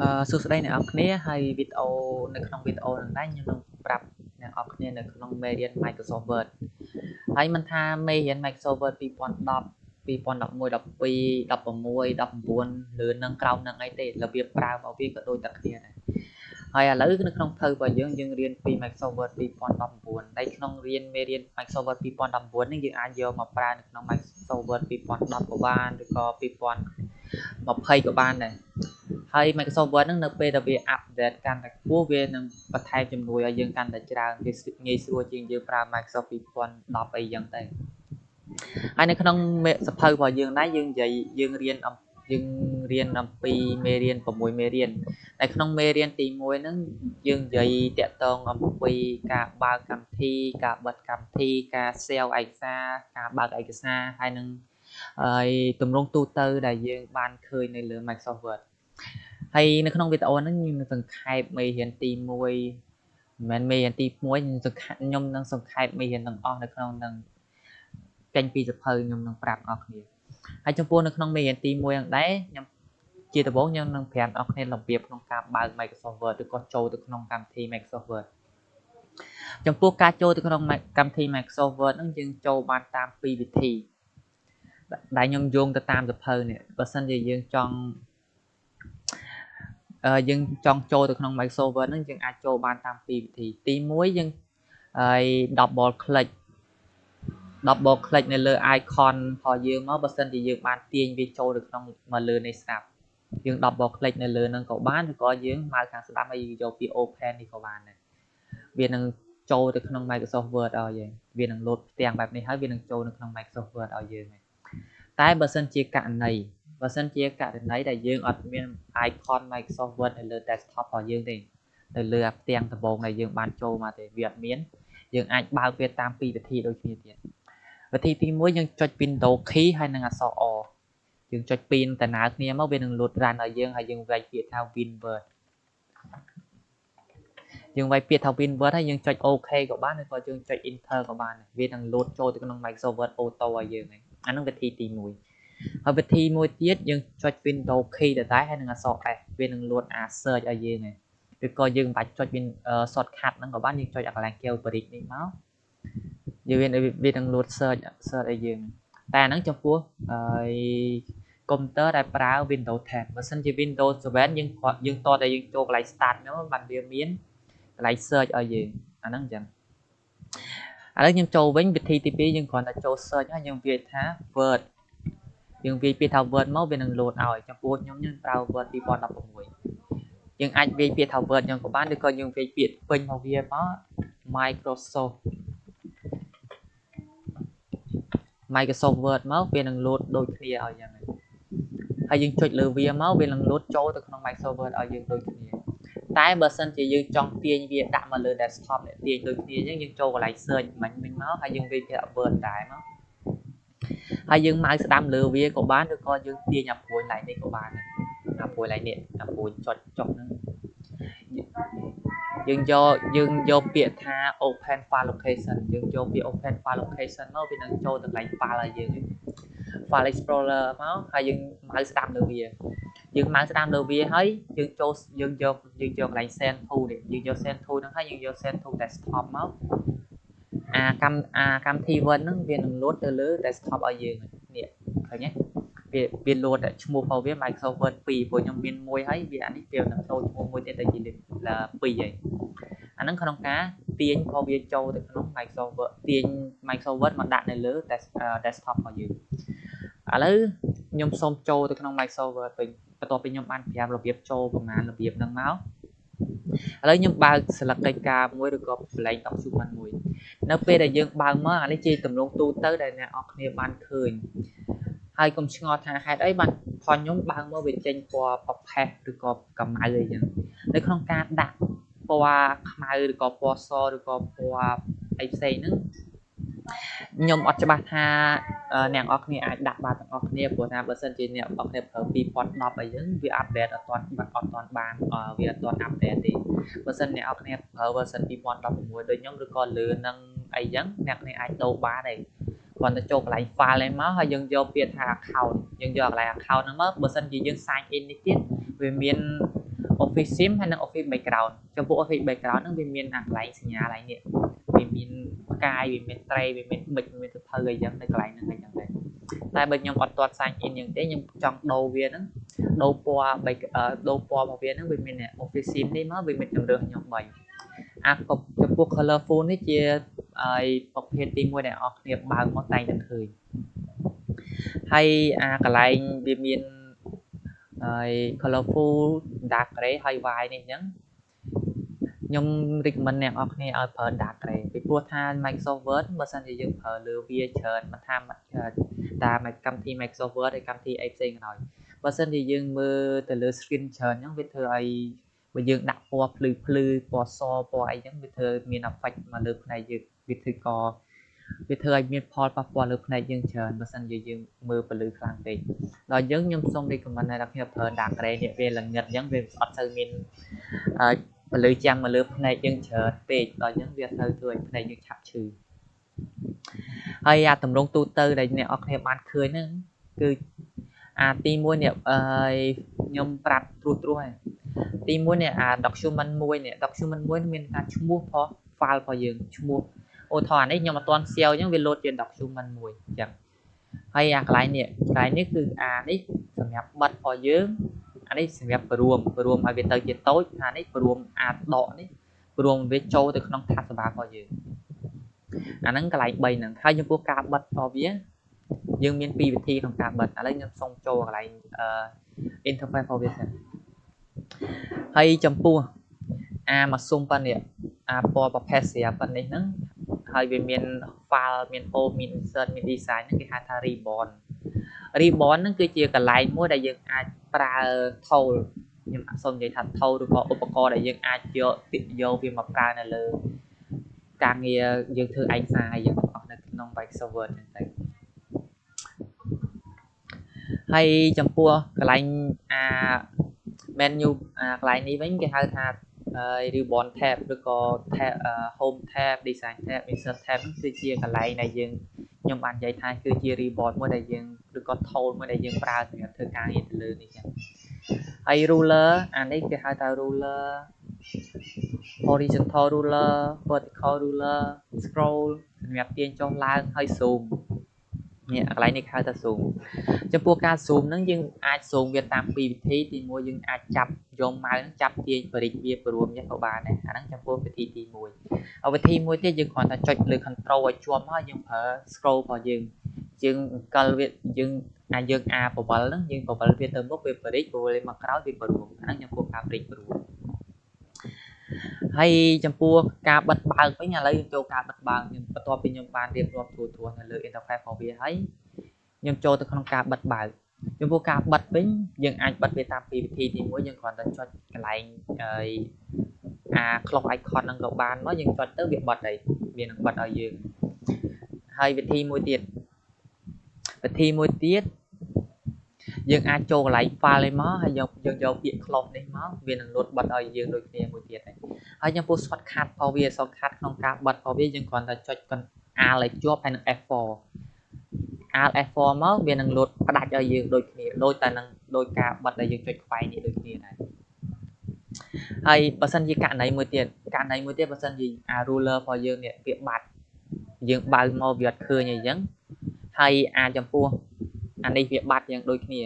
អឺសួស្តីអ្នកនរគ្នាហើយវីដេអូនៅក្នុងវីដេអូនេះដែរខ្ញុំនឹងប្រាប់អ្នកនរគ្នានៅក្នុងមេរៀន Microsoft Word ហើយមិនថាមេរៀន Microsoft Word 2010 2011 12 16 19ឬនឹងក្រោមនឹងអីទេរបៀបប្រើរបស់វាក៏ដូចតែគ្នាដែរហើយឥឡូវនៅក្នុងភៅរបស់យើងយើងរៀនពី Microsoft Word 2019ហើយក្នុងរៀនមេរៀន Microsoft Word 2019នេះយើងអាចយកមកប្រើនៅក្នុង Microsoft Word 2010ក៏បានឬក៏2020ក៏បានដែរ ហើយ Microsoft Word ហ្នឹងនៅពេលដែលវា update កាន់តែខ្ពស់វានឹងបន្ថែមជំនួយឲ្យយើងកាន់តែច្រើនវាងាយស្រួលជាងយើងប្រើ Microsoft 2010អីចឹងទៅហើយនៅក្នុងសភៅរបស់យើងដែរយើងនិយាយយើងរៀនយើងរៀនអំពីមេរៀន6មេរៀនតែក្នុងមេរៀនទី1ហ្នឹងយើងនិយាយតាក់ទងអំពីការបើកកម្មវិធី ការបិទកម្មវិធីការ save ឯកសារការបើកឯកសារហើយនឹងហើយទម្រង់ទូទៅដែលយើងបានឃើញនៅលើ Microsoft Word ហើយនៅក្នុងវីដេអូហ្នឹងខ្ញុំនឹងសង្ខេបមេរៀនទី1មិនមែនមេរៀនទី1ខ្ញុំនឹងសង្ខេបមេរៀនទាំងអស់នៅក្នុងនឹងចេញពីសភៅខ្ញុំនឹងប្រាប់អស់គ្នាហើយចំពោះនៅក្នុងមេរៀនទី1ហ្នឹងដែរខ្ញុំជាដំបូងខ្ញុំនឹងប្រាប់អស់គ្នារបៀបក្នុងការបើក Microsoft Word ឬក៏ចូលទៅក្នុងកម្មវិធី Microsoft Word ចំពោះការចូលទៅក្នុងកម្មវិធី Microsoft Word ហ្នឹងយើងចូលបានតាមពីរវិធីដែលខ្ញុំយោងទៅតាមសភៅនេះបើសិនជាយើងចង់ យើងចង់ចូលទៅក្នុង Microsoft Word ហ្នឹងយើងអាចចូលបានតាមពីរវិធីទី1យើងហើយ double click double click នៅលើ icon របស់យើងមកបើសិនជាយើងបានទាញវាចូលទៅក្នុងមកលើនៃស្រាប់យើង double click នៅលើហ្នឹងក៏បានឬក៏យើងម៉ៅខាងស្ដាំហើយយកពី open នេះក៏បានដែរវានឹងចូលទៅក្នុង Microsoft Word ឲ្យយើងវានឹង load ផ្ទាំងបែបនេះហើយវានឹងចូលនៅក្នុង Microsoft Word ឲ្យយើងតែបើសិនជាករណី បើសិនជាករណីដែលយើងអត់មាន icon Microsoft Word នៅលើ desktop របស់យើងទេនៅលើផ្ទាំងដំបូងដែលយើងបានចូលមកទេវាអត់មានយើងអាចបើកវាតាមពីរវិធីដូចគ្នាទៀតវិធីទី1យើងចុច Window key ហើយនឹងអក្សរ O យើងចុចពីរដំណើរគ្នាមកវានឹង load run ឲ្យយើងហើយយើងវាយពាក្យថា WinWord យើងវាយពាក្យថា WinWord ហើយយើងចុច OK ក៏បានឬក៏យើងចុច Enter ក៏បានវានឹង load ចូលទៅក្នុង Microsoft Word Auto ឲ្យយើងហ្នឹងអានឹងវិធីទី1 ហើយវិធីមួយទៀតយើងចុច Windows key ដដែលហើយនឹងអក្សរ S វានឹង load អា search ឲ្យយើងហើយឬក៏យើងមិនបាច់ចុច Win shortcut ហ្នឹងក៏បានយើងចុចអាកន្លែង key bridge នេះមកយើងវានឹង load search search ឲ្យយើងតែអាហ្នឹងចំពោះហើយកុំព្យូទ័រដែលប្រើ Windows 10បើសិនជា Windows 7យើងយើងតតែយើងចូលកន្លែង start ហ្នឹងបានវាមានកន្លែង search ឲ្យយើងអាហ្នឹងអញ្ចឹងឥឡូវខ្ញុំចូលវិញវិធីទី2យើងគ្រាន់តែចូល search ហើយយើងវាយថា word យើងវាយពាក្យថា word មកវានឹង load ឲ្យចំពោះខ្ញុំខ្ញុំប្រើ word 2016យើងអាចវាយពាក្យថា word ខ្ញុំក៏បានឬក៏យើងវាយពាក្យពេញមកវាមក Microsoft Microsoft Word មកវានឹង load ដូចគ្នាឲ្យយ៉ាងហ្នឹងហើយយើងចុចលើវាមកវានឹង load ចូលទៅក្នុង Microsoft Word ឲ្យយើងដូចគ្នាតែបើសិនជាយើងចង់ទាញវាដាក់មកលើ desktop នេះទាញដូចគ្នាអញ្ចឹងយើងចូលកន្លែង search មិញមិញមកហើយយើងវាយពាក្យ Word ដែរមក ហើយយើងម៉ៅស្ដាំលើវាក៏បានឬក៏យើងទាញអាព្រួយឡៃនេះក៏បានអាព្រួយឡៃនេះអាព្រួយចុចចុះហ្នឹងយើងយកយើងយកពាក្យថា open file location យើងយកពាក្យ open file location មកវានឹងចូលទៅកន្លែង file ឲ្យយើង file explorer មកហើយយើងម៉ៅស្ដាំលើវាយើងម៉ៅស្ដាំលើវាហើយយើងចូលយើងយកយើងយកកន្លែង send to នេះយើងយក send to ហ្នឹងហើយយើងយក send to desktop មក អាកម្មអាកម្មវិធី Word ហ្នឹងវានឹង load ទៅលើ desktop ឲ្យយើងនេះឃើញទេវាវា load ឈ្មោះរបស់វា Microsoft Word 2ព្រោះខ្ញុំមានមួយហើយវាអានេះវានឹងចូលឈ្មោះមួយទៀតដែលជា 2ហើយអាហ្នឹងក្នុងការទាញរបស់វាចូលទៅក្នុង Microsoft Word ទាញ Microsoft Word មកដាក់នៅលើ desktop របស់យើងឥឡូវខ្ញុំសូមចូលទៅក្នុង Microsoft Word វិញបន្ទាប់ពីខ្ញុំបានប្រាប់របៀបចូលប្រមាណរបៀបហ្នឹងមកឥឡូវខ្ញុំបើក select កិច្ចការមួយឬក៏ blank document មួយ នៅពេលដែលយើងបើកមកអានេះជាទម្រង់ទូទៅដែលអ្នកនរគ្នាបានឃើញហើយកុំឆ្ងល់ថាហេតុអីបានផលខ្ញុំបើកមកវាចេញពណ៌ប្រផេះឬក៏កម្ៅអីចឹងនៅក្នុងការដាក់ពណ៌ខ្មៅឬក៏ពណ៌សឬក៏ពណ៌អីផ្សេងហ្នឹង ខ្ញុំអត់ច្បាស់ថាអ្នកនរគ្នាអាចដាក់បានទាំងអស់គ្នាព្រោះថាបើសិនជាអ្នកនរគ្នាប្រើ2010អីចឹងវាអាប់ដេតអត់ទាន់អត់ទាន់បានវាអត់ទាន់អាប់ដេតទេបើសិនអ្នកនរគ្នាប្រើ version 2016ដូចខ្ញុំឬក៏លើនឹងអីចឹងអ្នកគ្នាអាចដូរបានទេគ្រាន់តែចូលកន្លែង file ឯមកហើយយើងយកពាក្យថា account យើងយកកន្លែង account ហ្នឹងមកបើសិនជាយើង sign in នេះទៀតវាមាន Office Sim ហើយនិង Office Background ចំពោះ Office Background ហ្នឹងវាមានអាកន្លែងសញ្ញាកន្លែងនេះ វាមានផ្កាយវាមានត្រីវាមានប៊ិចវាមានសភៅអីចឹងនៅកន្លែងហ្នឹងអីចឹងដែរតែបើខ្ញុំអត់ទាត់ sign in យ៉ាងទេខ្ញុំចង់ដូរវាហ្នឹងដូរពណ៌ដូរពណ៌របស់វាហ្នឹងវាមាន Office Sim នេះមកវាមានជម្រើសខ្ញុំ3អាចំពោះ colorful នេះជាហើយប្រភេទទី1ដែលអ្នកគ្នាបើកមកតែងតែឃើញហើយអាកន្លែងវាមានហើយ colorful dark gray ហើយ white នេះអញ្ចឹង ខ្ញុំ recommend អ្នកនរគ្នាឲ្យប្រើ dark gray ពីព្រោះថា Microsoft Word បើសិនជាយើងប្រើលើវាច្រើនមិនថាតាមកម្មវិធី Microsoft Word ហើយកម្មវិធីអីផ្សេងក៏ដោយបើសិនជាយើងមើលទៅលើ screen ច្រើនអញ្ចឹងវាធ្វើឲ្យបើយើងដាក់ពណ៌ភ្លឺភ្លឺពណ៌សពណ៌អីចឹងវាធ្វើមាន effect មកលើផ្នែកយើងវាធ្វើកវាធ្វើឲ្យមានផលប៉ះពាល់លើផ្នែកយើងច្រើនបើសិនជាយើងមើលពលឺខ្លាំងពេកដល់យើងខ្ញុំសូម recommend ឲ្យអ្នកគ្នាប្រើ dark gray នេះវាល្ងិតអញ្ចឹងវាអត់ទៅមាន ពលឺចាំងមកលើផ្នែកយើងច្រើនពេកដល់អញ្ចឹងវាទៅធ្វើឲ្យផ្នែកយើងឆាប់ឈឺហើយអាតម្រងទូទៅដែលអ្នកអរគ្នាបានឃើញហ្នឹងគឺអាទី1នេះអឺខ្ញុំប្រាប់ត្រួសត្រាសហើយទី1នេះអា document 1នេះ document 1មានការឈ្មោះផង file របស់យើងឈ្មោះឧទាហរណ៍នេះខ្ញុំអត់ទាន់ save អញ្ចឹងវាលោតជា document មួយអញ្ចឹងហើយអាកន្លែងនេះកន្លែងនេះគឺអានេះសម្រាប់បិទរបស់យើង អានេះសម្រាប់ព្រមព្រមឲ្យវាទៅជាតូចអានេះព្រមអាចដកនេះព្រមវាចូលទៅក្នុង tab សម្រាប់របស់យើងអាហ្នឹងកន្លែង3ហ្នឹងហើយចំពោះការបិទរបស់វាយើងមានពីរវិធីក្នុងការបិទឥឡូវខ្ញុំសូមចូលកន្លែង interface របស់វាសិនហើយចំពោះអាមកសុំប៉ុណ្នេះអាពណ៌ប្រភេទស្រាប់ប៉ុណ្នេះហ្នឹងហើយវាមាន file មាន home មាន insert មាន design ហ្នឹងគេហៅថា ribbon ribbon ហ្នឹងគឺជាកន្លែងមួយដែលយើងអាច ប្រើ tool ខ្ញុំអត់សូមនិយាយថា tool ឬក៏ឧបករណ៍ដែលយើងអាចយកយកវាមកប្រើនៅលើការងារយើងធ្វើឯកសារយើងអស់នៅក្នុង Microsoft Word ហ្នឹងទៅហើយចំពោះកន្លែងអា menu អាកន្លែងនេះវិញគេហៅថាហើយ ribbon tab ឬក៏ tab home tab design tab insert tab គឺជាកន្លែងដែលយើងខ្ញុំបាននិយាយថាគឺជា ribbon មួយដែលយើង ឬក៏ tool មួយដែលយើងប្រើសម្រាប់ធ្វើការងារទៅលើនេះចឹងហើយ ruler អានេះគេហៅថា ruler horizontal ruler vertical ruler scroll សម្រាប់ទាញចុះឡើងហើយ zoom នេះកន្លែងនេះហៅថា zoom ចំពោះការ zoom ហ្នឹងយើងអាច zoom វាតាមពីរវិធីទី1យើងអាចចាប់យកម៉ៅហ្នឹងចាប់ទាញបរិចវាព្រមនេះក៏បានដែរអាហ្នឹងចំពោះវិធីទី1វិធីមួយទៀតយើងគ្រាន់តែចុចលើ control ឲ្យជាប់មកយើងប្រើ scroll របស់យើង យើងអង្គលវាយើងអាចយើងអាបវលហ្នឹងយើងបវលវាទៅមុខវាបរិចបវលមកក្រោយវាព្រមអាហ្នឹងចំពោះការបរិចព្រមហើយចំពោះការបិទបើកវិញឥឡូវយើងចូលការបិទបើកខ្ញុំបន្ទាប់ពីខ្ញុំបានរៀបរាប់ទូទួនៅលើ interface របស់វាហើយខ្ញុំចូលទៅក្នុងការបិទបើកចំពោះការបិទវិញយើងអាចបិទវាតាមពីរវិធីទី1យើងគ្រាន់តែចុចកន្លែងហើយអា clock icon ហ្នឹងក៏បានមកយើងចុចទៅវាបិទហើយវានឹងបិទឲ្យយើងហើយវិធីមួយទៀត វិធីមួយទៀតយើងអាចចូលកន្លែង file នេះមកហើយយកយើងយកពាក្យ close នេះមកវានឹងលោតបិទឲ្យយើងដូចគ្នាមួយទៀតហើយហើយចំពោះ shortcut របស់វា shortcut ក្នុងការបិទរបស់វាយើងគ្រាន់តែចុច Alt ឲ្យជាប់ហើយនឹង F4 Alt F4 មកវានឹងលោតផ្ដាច់ឲ្យយើងដូចគ្នាដូចតែនឹងដោយការបិទដែលយើងចុចខ្វែងនេះដូចគ្នាដែរហើយបើសិនជាករណីមួយទៀតករណីមួយទៀតបើសិនជាអា ruler របស់យើងនេះវាបាត់យើងបើកមកវាអត់ឃើញអីចឹង ហើយអាចចំពោះអានេះវាបាត់យ៉ាងដូចគ្នា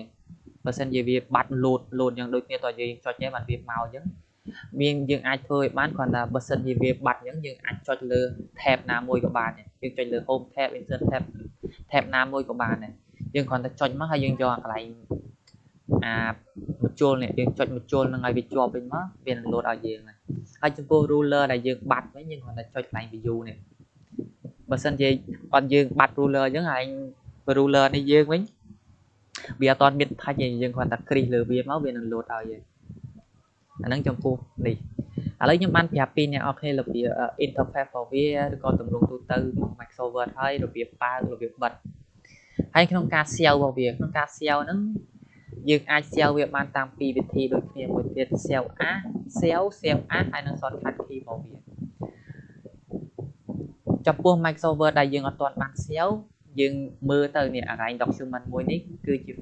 បើសិនជាវាបាត់លោតលោតយ៉ាងដូចគ្នាតើយើងចុចទេបានវាមកអញ្ចឹងមានយើងអាចធ្វើឲ្យបានគ្រាន់តែបើសិនជាវាបាត់អញ្ចឹងយើងអាចចុចលើ tab ណាមួយក៏បានយើងចុចលើ home tab insert tab tab ណាមួយក៏បានដែរយើងគ្រាន់តែចុចមកហើយយើងយកអាកន្លែងអាមជុលនេះយើងចុចមជុលនឹងឲ្យវាជាប់វិញមកវានឹងលោតឲ្យយើងហើយហើយចំពោះ ruler ដែលយើងបាត់វិញយើងគ្រាន់តែចុចកន្លែង view នេះ បើសិនជាអត់យើងបាត់ ruler អញ្ចឹងឯង ruler នេះយើងវិញវាអត់តមានថាច់ទេយើងគ្រាន់តែគ្រីសលើវាមកវានឹងលោតឲ្យយើងអាហ្នឹងចំពោះនេះឥឡូវខ្ញុំបានប្រាប់ពីអ្នកអរគ្នារបៀប interface របស់វាឬក៏ទម្រង់ទូទៅរបស់ Microsoft Word ហើយរបៀបបើករបៀបបិទហើយក្នុងការ SEO របស់វាក្នុងការ SEO ហ្នឹងយើងអាច SEO វាបានតាមពីរវិធីដូចគ្នាមួយទៀត SEO A SEO SEO A ហើយនិង shortcut key របស់វា ចំពោះ Microsoft Word ដែលយើងអត់ទាន់បាន SEO យើងមើលទៅនេះអាកន្លែង document មួយនេះគឺជា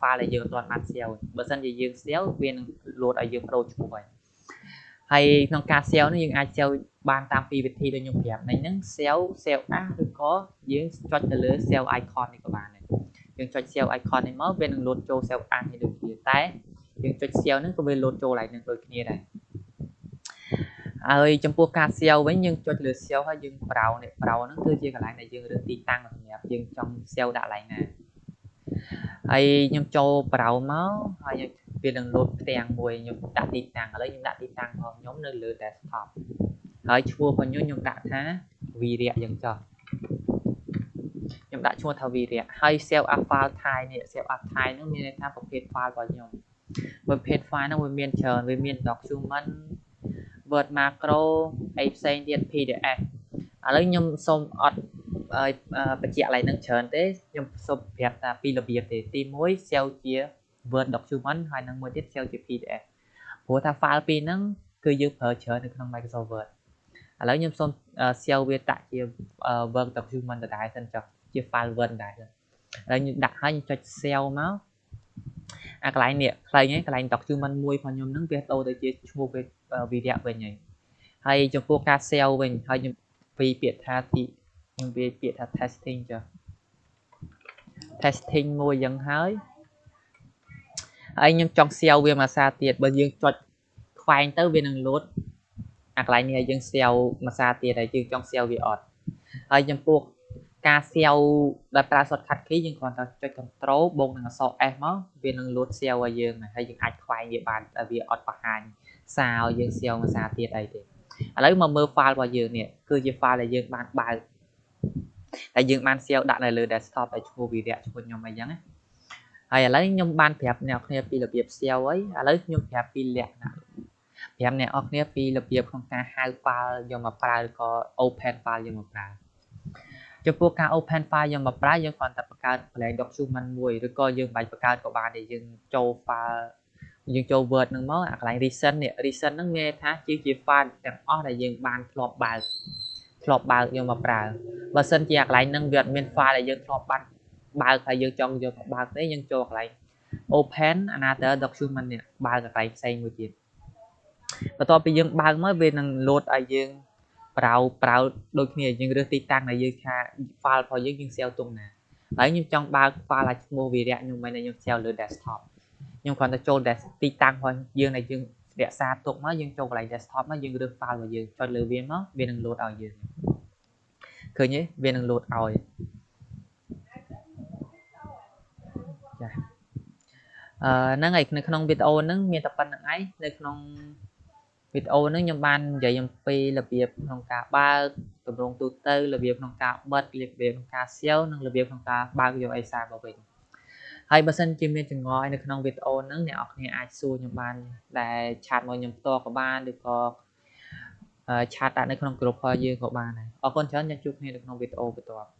file ដែលយើងអត់ទាន់បាន save បើសិនជាយើង save វានឹង load ឲ្យយើងប្រូឈ្មោះហើយហើយក្នុងការ save នេះយើងអាច save បានតាមពីរវិធីដូចខ្ញុំប្រាប់នេះហ្នឹង save save as ឬក៏យើងចុចទៅលើ save icon នេះក៏បានដែរយើងចុច save icon នេះមកវានឹង load ចូល save as នេះដូចគ្នាតែយើងចុច save ហ្នឹងក៏វា load ចូលឡើងនឹងដូចគ្នាដែរ ហើយចំពោះការ SEO វិញយើងចុចលើ SEO ហើយយើង browse នេះ browse ហ្នឹងគឺជាកន្លែងដែលយើងរើសទីតាំងសម្រាប់យើងចង់ SEO ដាក់កន្លែងណាហើយខ្ញុំចូល browse មកហើយវានឹង load ផ្ទាំងមួយខ្ញុំដាក់ទីតាំងឥឡូវខ្ញុំដាក់ទីតាំងរបស់ខ្ញុំនៅលើ desktop ហើយឈ្មោះរបស់ខ្ញុំខ្ញុំដាក់ថាវីរៈយ៉ាងចោះខ្ញុំដាក់ឈ្មោះថាវីរៈហើយ save as file Thai នេះ save as Thai ហ្នឹងមានន័យថាប្រភេទ file របស់ខ្ញុំប្រភេទ file ហ្នឹងវាមានច្រើនវាមាន document Word macro អីផ្សេងទៀត PDF ឥឡូវខ្ញុំសូមអត់បញ្ជាក់កន្លែងហ្នឹងច្រើនទេខ្ញុំសូមប្រាប់ថាពីរបៀបទេទី1 save ជា Word document ហើយនឹងមួយទៀត save ជា PDF ព្រោះថា file ពីរហ្នឹងគឺយើងប្រើច្រើននៅក្នុង Microsoft Word ឥឡូវខ្ញុំសូម save វាដាក់ជា Word document ដដែលសិនចុះជា file Word ដែរឥឡូវខ្ញុំដាក់ហើយខ្ញុំចុច save មក អាកន្លែងនេះខ្លីហ្នឹងកន្លែង document មួយរបស់ខ្ញុំហ្នឹងវាដូរទៅជាឈ្មោះវីរៈវិញហើយហើយចំពោះការ sell វិញហើយខ្ញុំពីពាក្យថាទីខ្ញុំវាពាក្យថា testing ចុះ testing មួយយ៉ាងហើយហើយខ្ញុំចង់ sell វាមួយសារទៀតបើយើងចុចខ្វែងទៅវានឹង load អាកន្លែងនេះឲ្យយើង sell មួយសារទៀតហើយយើងចង់ sell វាអត់ហើយចំពោះ ការ SEO ដែលប្រើ shortcut key យើងគ្រាន់តែចុច control បូកនឹងអក្សរ S មកវានឹង load SEO ឲ្យយើងហើយយើងអាចខ្វែងវាបានតែវាអត់បង្ហាញសារឲ្យយើង SEO មួយសារទៀតអីទេឥឡូវមកមើល file របស់យើងនេះគឺជា file ដែលយើងបានបើកតែយើងបាន SEO ដាក់នៅលើ desktop ឲ្យឈ្មោះវីរៈឈ្មោះខ្ញុំអីចឹងណាហើយឥឡូវខ្ញុំបានប្រាប់អ្នកគ្នាពីរបៀប SEO អីឥឡូវខ្ញុំប្រាប់ពីលក្ខណៈប្រាប់អ្នកនរគ្នាពីរបៀបក្នុងការហៅ file យកមកប្រើឬក៏ open file យកមកប្រើ ចំពោះការ open file យើងមកប្រើយើងគ្រាន់តែបង្កើត blank document មួយឬក៏យើងបាច់បង្កើតក៏បានដែលយើងចូល file យើងចូល Word ហ្នឹងមកអាកន្លែង recent នេះ recent ហ្នឹងមានថាជាជា file ទាំងអស់ដែលយើងបានធ្លាប់បើកធ្លាប់បើកយកមកប្រើបើសិនជាអាកន្លែងហ្នឹងវាអត់មាន file ដែលយើងធ្លាប់បានបើកហើយយើងចង់យកមកបើកទេយើងចូលកន្លែង open another document នេះបើកកន្លែងផ្សេងមួយទៀតបន្ទាប់ពីយើងបើកមកវានឹង load ឲ្យយើង ប្រៅប្រៅដូចគ្នាយើងរើសទីតាំងដែលយើងថា file របស់យើងយើង save ទុំណាហើយខ្ញុំចង់បើក file ឲ្យឈ្មោះវីរៈខ្ញុំមិនខ្ញុំ save លើ desktop ខ្ញុំគ្រាន់តែចូលទីតាំងរបស់យើងដែលយើងរក្សាទុកមកយើងចូលកន្លែង desktop មកយើងរើស file របស់យើងចុចលើវាមកវានឹង load ឲ្យយើងឃើញទេវានឹង load ឲ្យចាអឺហ្នឹងហើយនៅក្នុងវីដេអូហ្នឹងមានតែប៉ុណ្្នឹងឯងនៅក្នុង វីដេអូនេះខ្ញុំបាននិយាយអំពីរបៀបក្នុងការបើកទម្រង់ទូទៅរបៀបក្នុងការបិទរបៀបក្នុងការ SEO និងរបៀបក្នុងការបើកយកអេសារមកវិញហើយបើសិនជាមានចង្អុលនៅក្នុងវីដេអូហ្នឹងអ្នកនរគ្នាអាចសួរខ្ញុំបានដែលឆាតមកខ្ញុំផ្ទាល់ក៏បានឬក៏ឆាតដាក់នៅក្នុងក្រុមរបស់យើងក៏បានដែរអរគុណច្រើនខ្ញុំជួបគ្នានៅក្នុងវីដេអូបន្ទាប់